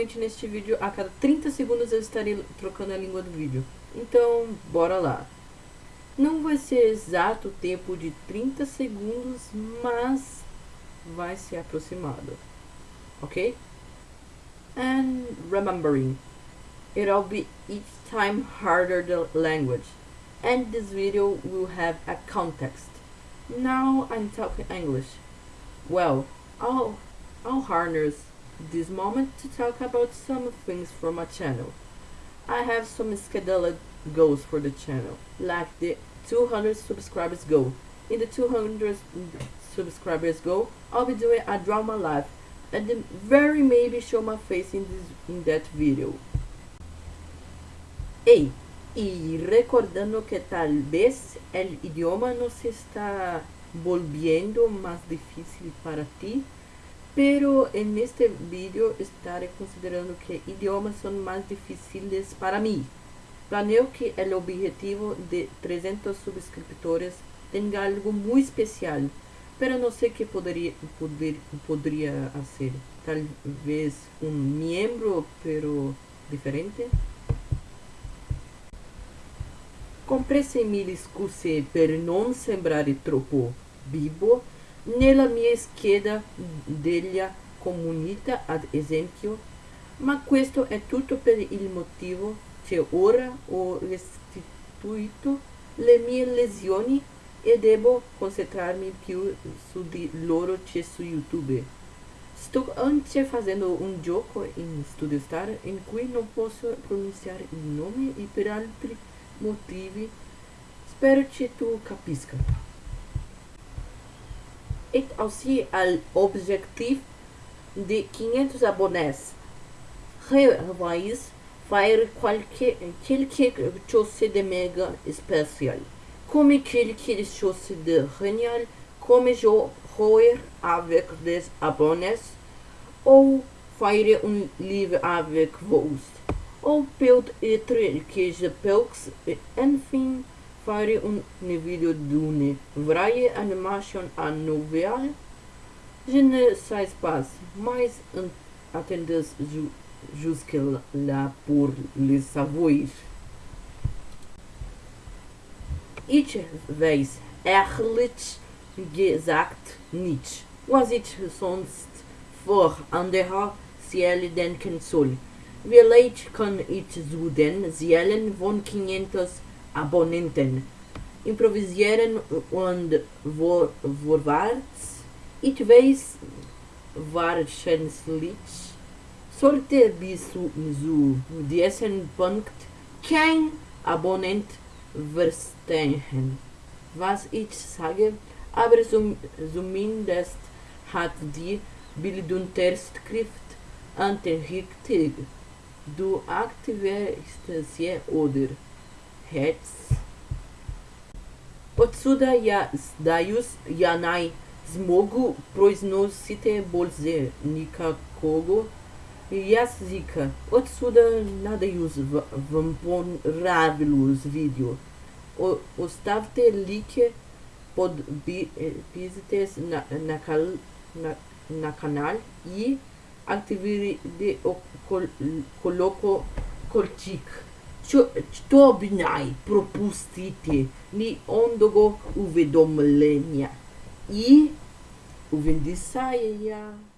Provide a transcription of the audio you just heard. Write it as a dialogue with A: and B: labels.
A: Neste vídeo, a cada 30 segundos eu estarei trocando a língua do vídeo. Então, bora lá. Não vai ser exato o tempo de 30 segundos, mas vai ser aproximado. Ok? And remembering, it'll be each time harder the language. And this video will have a context. Now I'm talking English. Well, I'll, I'll harness this moment to talk about some things from my channel. I have some scheduled goals for the channel, like the 200 subscribers goal. In the 200 subscribers goal, I'll be doing a drama live and then very maybe show my face in this in that video. Ei, y recordando que tal vez el idioma no se está volviendo más difícil para ti, pero en este vídeo estaré considerando que idiomas son más difíciles para mí. Planeo que el objetivo de 300 suscriptores tenga algo muy especial, pero no sé qué podría, poder, podría hacer. Tal vez un miembro, pero diferente. Comprese mille scuse per non sembrare vivo nella mia scheda della comunità ad esempio, ma questo è tutto per il motivo che ora ho restituito le mie lesioni e devo concentrarmi più su di loro che su YouTube. Sto anche facendo un gioco in Studio Star in cui non posso pronunciare il nome e per altri motivi spero che tu capisca. Et aussi l'objectif de 500 abonnés. Revois faire quelque, quelque chose de méga spécial. Comme quelque chose de génial, comme jouer avec des abonnés, ou faire un livre avec vous. Ou peut-être que je peux, enfin, faire un vídeo d'une vraie animation nouvelle. Je ne sais pas, mais attendez jusque là pour le savoir. Ich weiß ehrlich gesagt nicht, was ich sonst vor anderer Seele denken soll. Vielleicht kann ich zu den Seelen von 500 Abonnenten improvisieren und vor, vorwärts. Ich weiß wahrscheinlich sollte bis zu, diesem Punkt kein Abonnent verstehen, was ich sage, aber zumindest hat die Bildunterschrift anterichtet. Du aktivierst sie oder hets. Отсюда я сдаюсь, я не змогу произносити больше никакого языка. Отсюда надеюсь вам понравилось видео. Оставьте лайки, подписывайтесь на, на, на, на канал и активируйте колокольчик. što bi naj propustiti ni ondogo uvedomljenja i uvendisajanja.